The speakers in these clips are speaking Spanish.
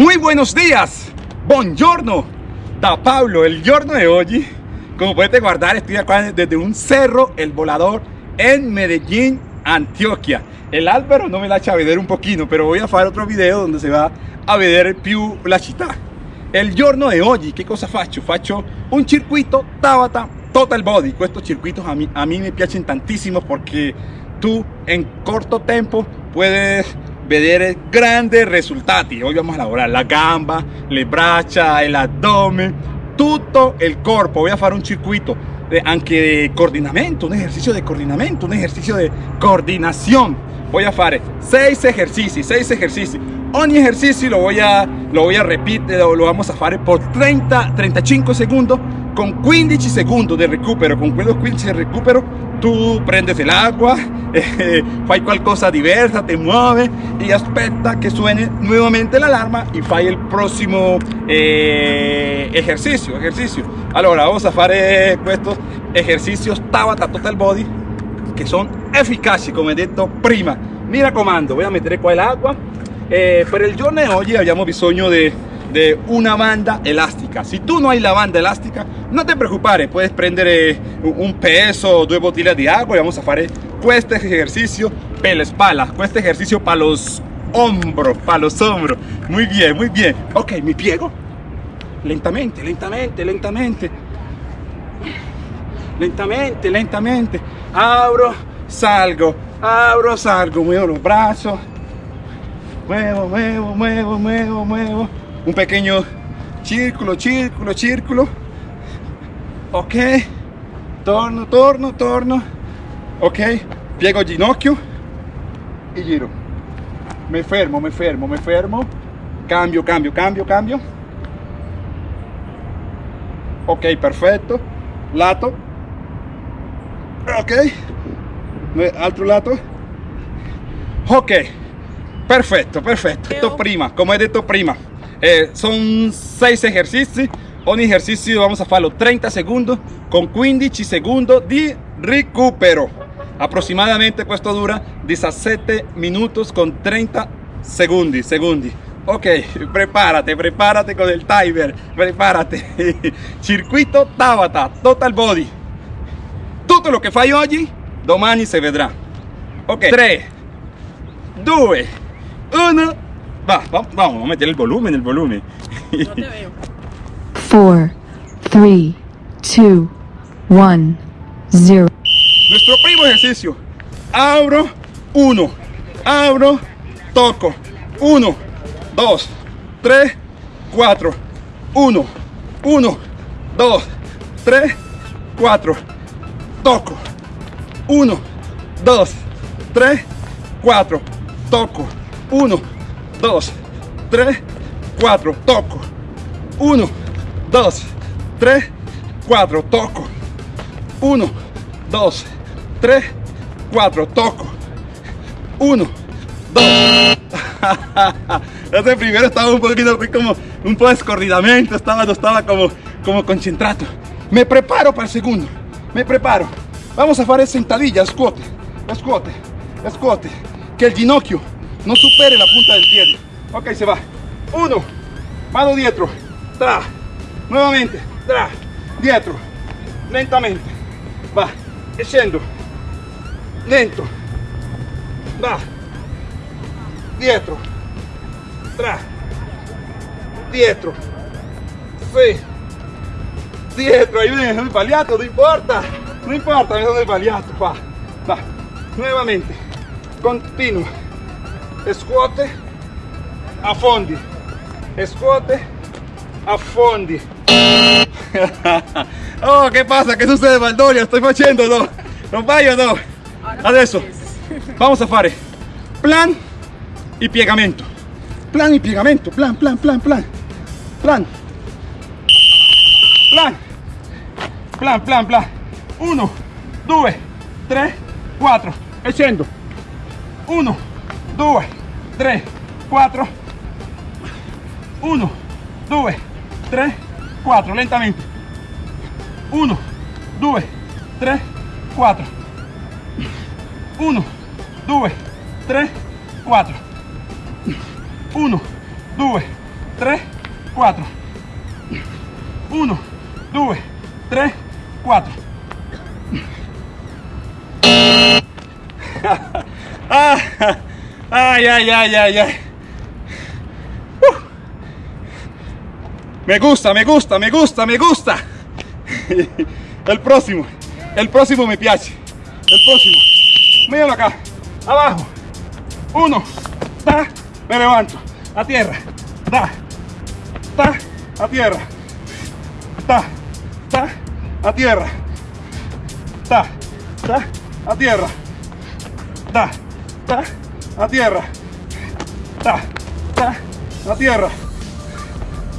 Muy buenos días, buongiorno, da Pablo, el giorno de hoy. Como puedes guardar, estoy acá desde un cerro, el volador, en Medellín, Antioquia. El Álvaro no me la echa a ver un poquito, pero voy a hacer otro video donde se va a ver più la città. El giorno de hoy, ¿qué cosa faccio? Faccio un circuito Tabata Total Body. Estos circuitos a mí, a mí me piacen tantísimo porque tú en corto tiempo puedes vedere grandes resultati. Hoy vamos a elaborar la gamba, le braccia, el abdomen, todo el cuerpo. Voy a hacer un circuito de, anche de coordinamiento, un ejercicio de coordinamiento, un ejercicio de coordinación. Voy a hacer seis ejercicios, seis ejercicios. Ogni ejercicio lo voy a, lo voy a repetir, lo, lo vamos a hacer por 30, 35 segundos con 15 segundos de recupero. Con quello 15 de recupero tú prendes el agua, eh, fai qualcosa diversa, te mueves y aspetta que suene nuevamente la alarma y fai el próximo eh, ejercicio, ejercicio. Allora, vamos a hacer estos ejercicios Tabata Total Body que son eficaces, como he dicho prima. Mira comando, voy a meter el agua. Eh, per il giorno di oggi abbiamo bisogno de de una banda elástica. Si tú no hay la banda elástica, no te preocupes, puedes prender un peso, dos botellas de agua y vamos a hacer este ejercicio para la espalda, este ejercicio para los hombros, para los hombros. Muy bien, muy bien. Ok, me piego. Lentamente, lentamente, lentamente. Lentamente, lentamente. Abro, salgo, abro, salgo, muevo los brazos. Muevo, muevo, muevo, muevo, muevo un pequeño círculo, círculo, círculo. Ok, torno, torno, torno. Ok, piego ginocchio y giro. Me fermo, me fermo, me fermo. Cambio, cambio, cambio, cambio. Ok, perfecto. Lato. Ok. Altro lato. Ok. Perfecto, perfecto. Esto prima, como he dicho prima. Eh, son 6 ejercicios. Un ejercicio vamos a hacerlo 30 segundos con 15 segundos de recupero. Aproximadamente esto dura 17 minutos con 30 segundos. segundos. Ok, prepárate, prepárate con el timer, prepárate. Circuito Tabata, Total Body. Todo lo que fai oggi, domani se vedrà. Ok, 3, 2, 1. Va, vamos, vamos a meter el volumen, el volumen. No te veo. 4, 3, 2, 1, 0. Nuestro primo ejercicio. Abro, 1. Abro, toco. 1, 2, 3, 4. 1, 1, 2, 3, 4. Toco. 1, 2, 3, 4. Toco. 1, 2, 3, 4, toco. 1, 2, 3, 4, toco. 1, 2, 3, 4, toco. 1, 2. Ese primero estaba un poquito como un poco descoordinamiento, estaba, estaba como, como concentrado. Me preparo para el segundo, me preparo. Vamos a hacer sentadillas, squat, squat, squat. Que el ginocchio no supere la punta del pie. Ok, se va. Uno, mano dietro, tra, nuevamente, tra, dietro, lentamente, va, scendo, lento, va, dietro, tra, dietro, sí, dietro, ahí viene el paliato, no importa, no importa, me sono paliato, va, va, nuevamente, continuo, squat, affondi, scuote, affondi. oh, ¿qué pasa? ¿Qué sucede, Valdoria? Estoy facendo, no? Non o no? Adesso, vamos a fare plan y piegamento. Plan y piegamento, plan, plan, plan, plan. Plan. Plan. Plan, plan, plan. Uno, due, tre, quattro. E scendo. Uno, due, tre, quattro. 1, 2, 3, 4, lentamente. 1, 2, 3, 4. 1, 2, 3, 4. 1, 2, 3, 4. 1, 2, 3, 4. Ay, ay, ay, ay, ay. Uh. Me gusta, me gusta, me gusta, me gusta. El próximo, el próximo me piace. El próximo. Míralo acá. Abajo. Uno. Ta. Me levanto. A tierra. Ta. Ta. A tierra. Ta. Ta. A tierra. Ta. Ta. A tierra. Ta. Ta. A tierra. Ta. Ta. A tierra.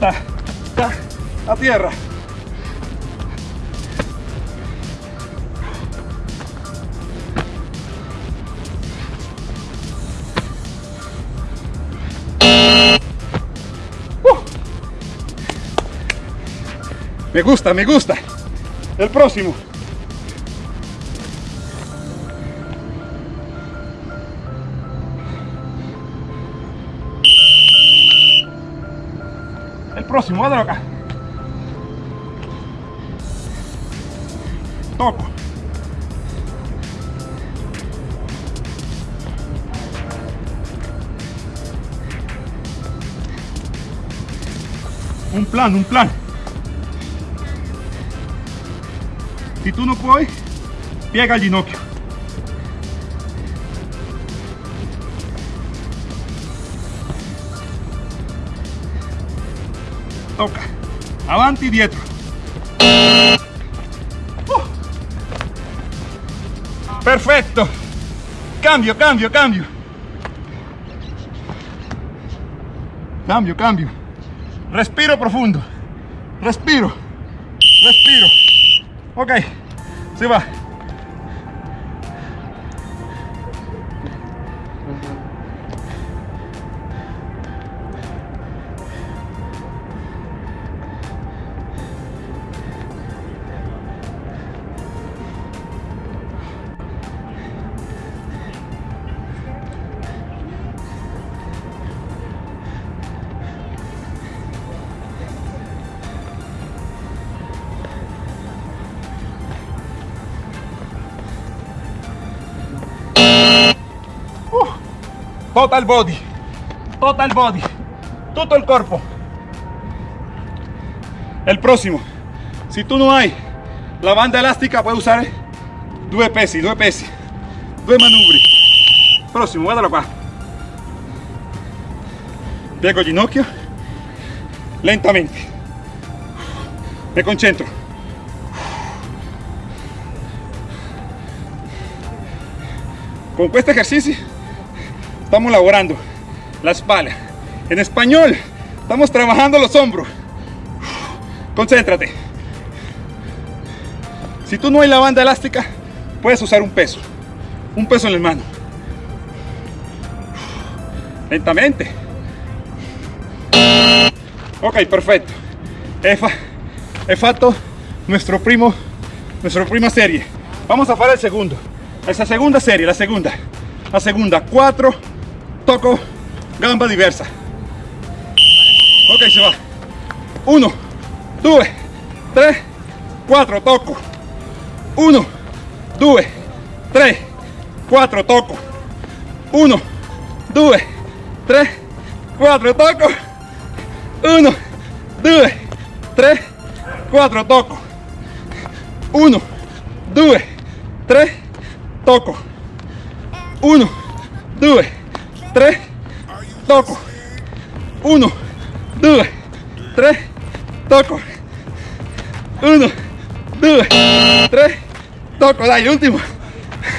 Ta. Ta. A tierra. Me gusta, me gusta. El próximo. Próximo, hazlo acá. Toco. Un plan, un plan. Si tu non puoi, piega il ginocchio. Tocca. Avanti, dietro. Uh. Perfetto. Cambio, cambio, cambio. Cambio, cambio. Respiro profundo. Respiro. Respiro. Ok, se va. Total body. Total body. Todo el cuerpo el próximo. Si tú no hay la banda elástica puedes usar dos pesi dos pesi dos manubri. Próximo guardalo acá piego ginocchio. Lentamente. Me concentro. Con este ejercicio estamos laborando la espalda. En español, estamos trabajando los hombros. Concéntrate. Si tú no hay la banda elástica, puedes usar un peso. Un peso en la mano. Lentamente. Ok, perfecto. He, fatto nuestro primo, nuestra prima serie. Vamos a hacer el segundo. Esa segunda serie, la segunda. La segunda, cuatro toco gamba diversa. Ok se va. 1 2 3 4 toco. 1 2 3 4 toco. 1 2 3 4 toco. 1 2 3 4 toco. 1 2 3 toco. 1 2 3, toco. 1, 2, 3, toco. 1, 2, 3, toco. Dai, último.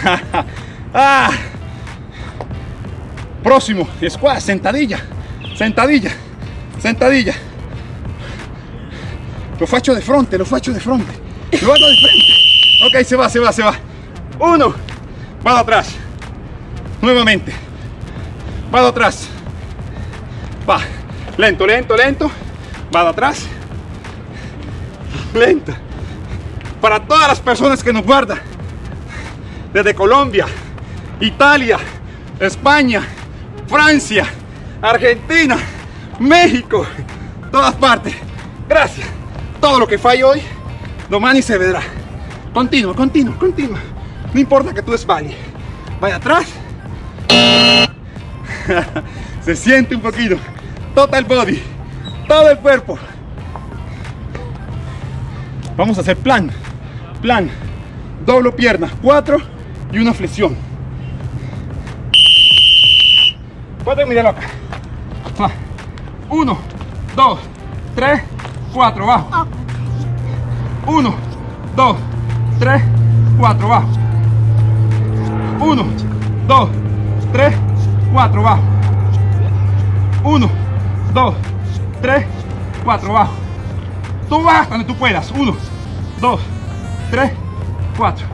ah. Próximo, squat, sentadilla, sentadilla, sentadilla. Lo faccio de frente, lo faccio de frente. Lo hago de frente. Ok, se va, se va, se va. Uno, vado atrás. Nuevamente vado atrás va lento lento lento vado atrás lento para todas las personas que nos guardan desde Colombia Italia España Francia Argentina México, todas partes. Gracias. Todo lo que falle hoy, domani se verá. Continuo, continuo, continuo. No importa que tú desvayes. Vaya atrás. se siente un poquito. Total body. Todo el cuerpo. Vamos a hacer plan. Plan. Doblo piernas. Cuatro y una flexión. Puedes mirarlo acá. Va. Uno, dos, tres, cuatro, bajo. Uno, dos, tres, cuatro, bajo. Uno, dos, tres, cuatro, bajo. Uno, dos, tres, cuatro, bajo. Tú vas donde tú puedas. Uno, dos, tres, cuatro.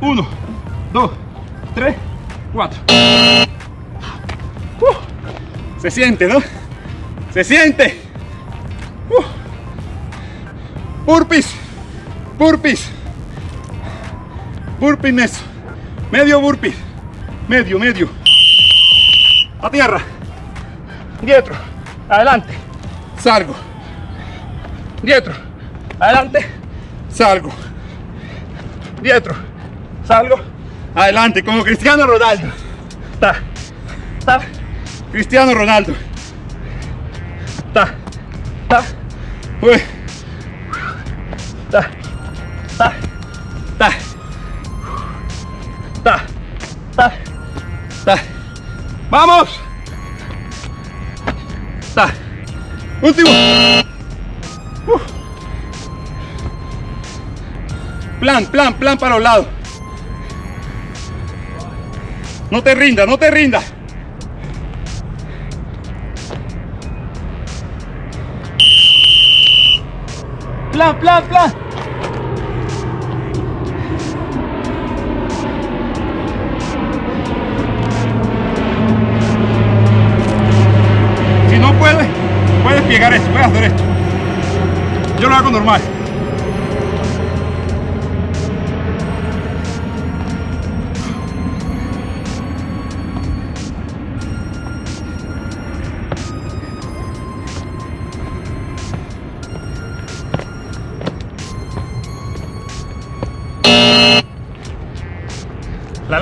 Uno, dos, tres, cuatro. Uh, se siente, ¿no? Se siente. Uh. Burpees, burpee medio burpee, medio, medio. A tierra, dietro, adelante, salgo, dietro, adelante, salgo, dietro, salgo, adelante, como Cristiano Ronaldo. Ta, ta, Cristiano Ronaldo. Ta, ta, uy. Ta, ¡Vamos! Ta. Último. Uh. Plan, plan, plan para los lados. No te rindas, no te rindas. Plan, plan, plan.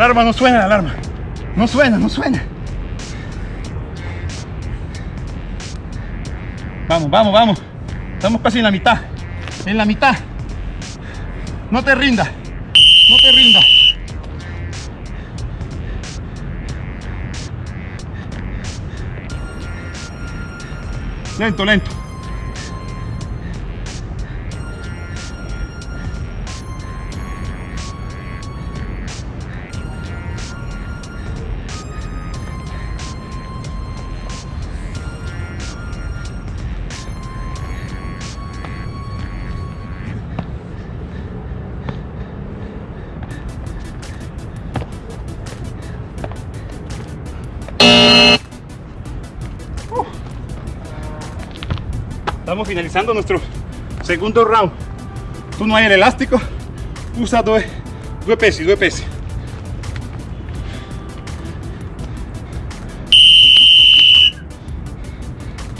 Alarma no suena, la alarma. No suena, no suena. Vamos, vamos, vamos. Estamos casi en la mitad. En la mitad. No te rindas. No te rindas. Lento, lento. Finalizando nuestro segundo round. Tú no hay el elástico, usa dos, dos pesos, dos pesos.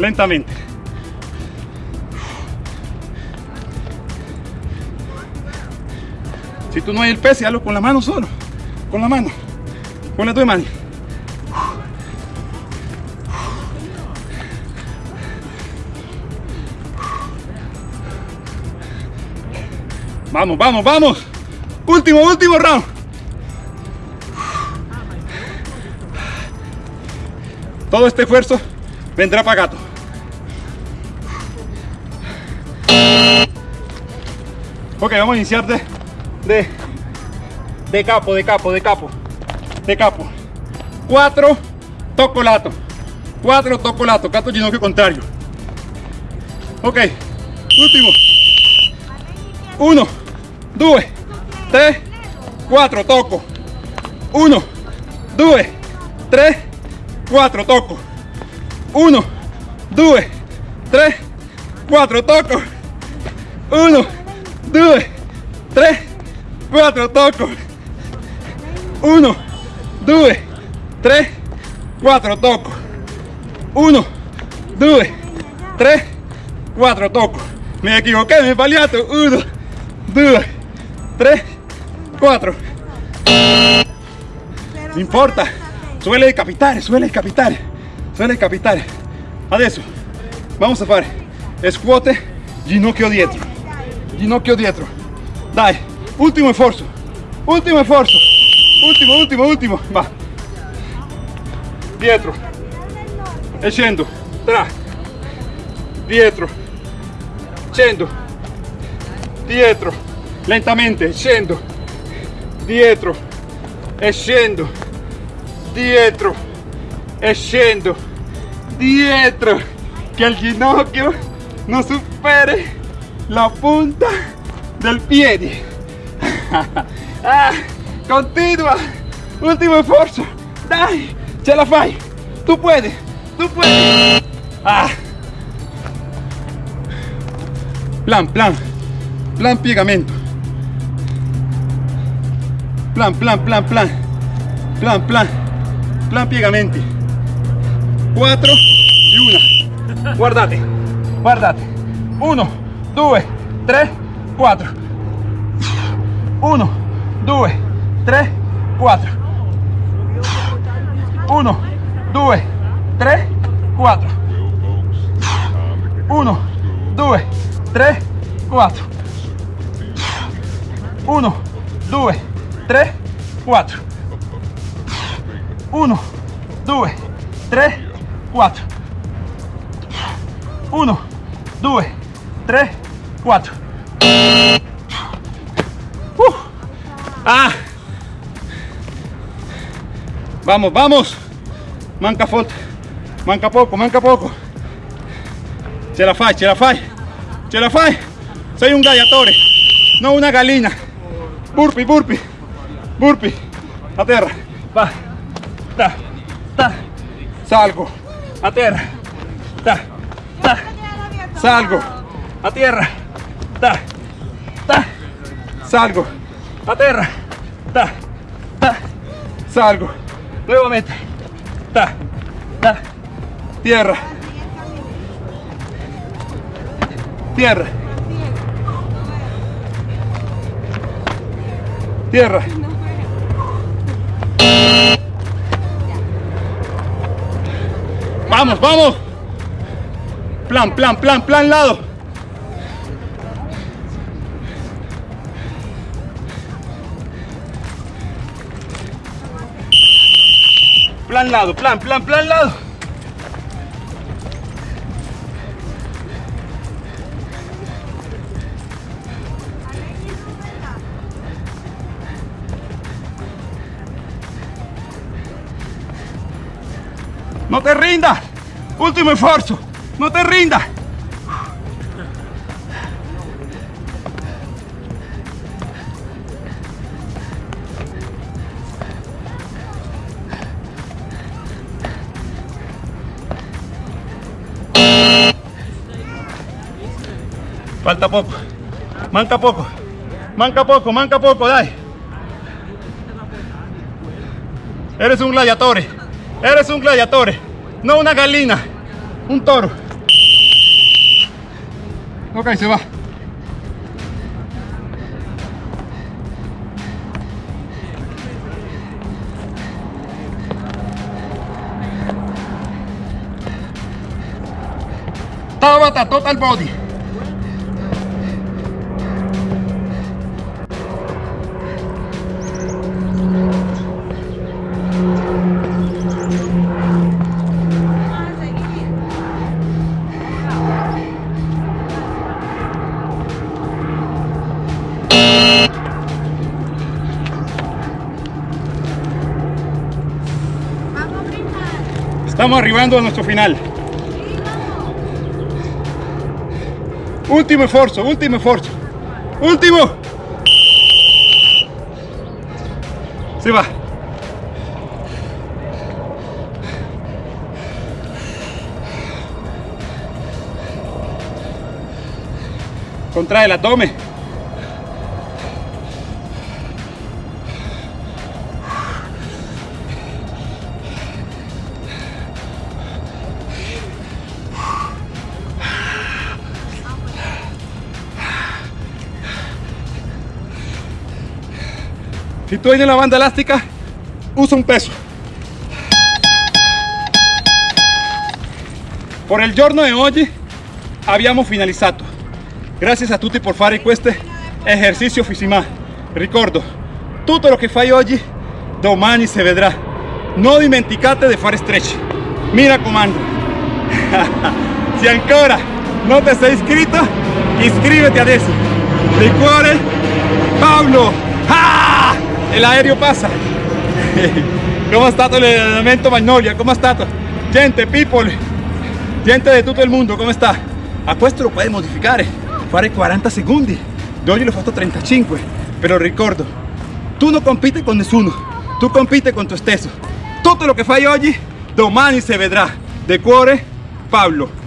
Lentamente. Si tú no hay el peso, hazlo con la mano solo. Con la mano. Con las dos manos. Vamos, vamos, vamos. Último, último round. Todo este esfuerzo vendrá pagado. Ok, vamos a iniciar de, de, capo, de capo, de capo, de capo. Cuatro, toco lato. Cuatro, toco lato, cato ginocchio contrario. Ok, último. Uno, 2, 3, 4, tocco. 1, 2, 3, 4, tocco. 1, 2, 3, 4, tocco. 1, 2, 3, 4, tocco. 1 2 3 4 tocco 1 2 3 4 tocco mi equivoqué mi he sbagliato 1 2 3 4 non importa. suele capitare suele capitare suele capitare adesso vamos a fare scuote ginocchio dietro. Ginocchio dietro. Dai ultimo sforzo ultimo sforzo ultimo ultimo ultimo va. Dietro. E scendo tra. Dietro. Scendo dietro lentamente scendo dietro e scendo dietro e dietro. Che il ginocchio non superi la punta del piede ah, continua ultimo sforzo dai ce la fai. Tú puedes tú puedes. Ah. plan plan. Plan piegamento plan plan plan plan. Plan plan. Plan piegamenti 4 y una. Guardate guardate 1 2 3 4 1 2 3 4 1 2 3 4 1 2 3 4 1 2 3 4 1 2 3 4 1 2 3 4 uh. ah. Vamos vamos. Manca falta. Manca poco manca poco. Ce la fai ce la fai. Ce la fai. Sei un gladiatore no una gallina. Burpee burpee burpee. A terra va. Ta. Ta. Salgo. A terra ta. Ta. Salgo. A tierra ta. Ta. Salgo. A terra ta. Ta. Salgo. Nuevamente. Ta. Ta. Tierra. Tierra. Tierra vamos vamos. Plan plan plan plan lado. Plan lado plan plan plan lado No te rindas. Último esfuerzo. No te rindas. Falta poco. Manca poco. Manca poco, manca poco, dai. Eres un gladiatore. Eres un gladiatore. No una gallina. Un toro. Ok, se va. Tabata total body. Arribando a nuestro final. Último esfuerzo, último esfuerzo. Último. Se va. Contrae el abdomen. Se tu hai nella banda elastica, usa un peso. Per il giorno di oggi abbiamo finalizzato. Grazie a tutti per fare questo esercizio fisima. Ricordo, tutto lo che fai oggi, domani si vedrà. Non dimenticate di fare stretch. Mi raccomando. si ancora non ti sei iscritto, iscriviti adesso. Di cuore, Paolo. El aereo pasa. ¿Cómo ha stato l'allenamento Magnolia? ¿Cómo ha stato? Gente, people, gente di tutto il mondo, come sta? A questo lo puoi modificare, fare 40 secondi. Io oggi l'ho fatto 35, però ricordo, tu non compiti con nessuno, tu compiti con te stesso. Tutto lo che fai oggi, domani si vedrà. De cuore, Pablo.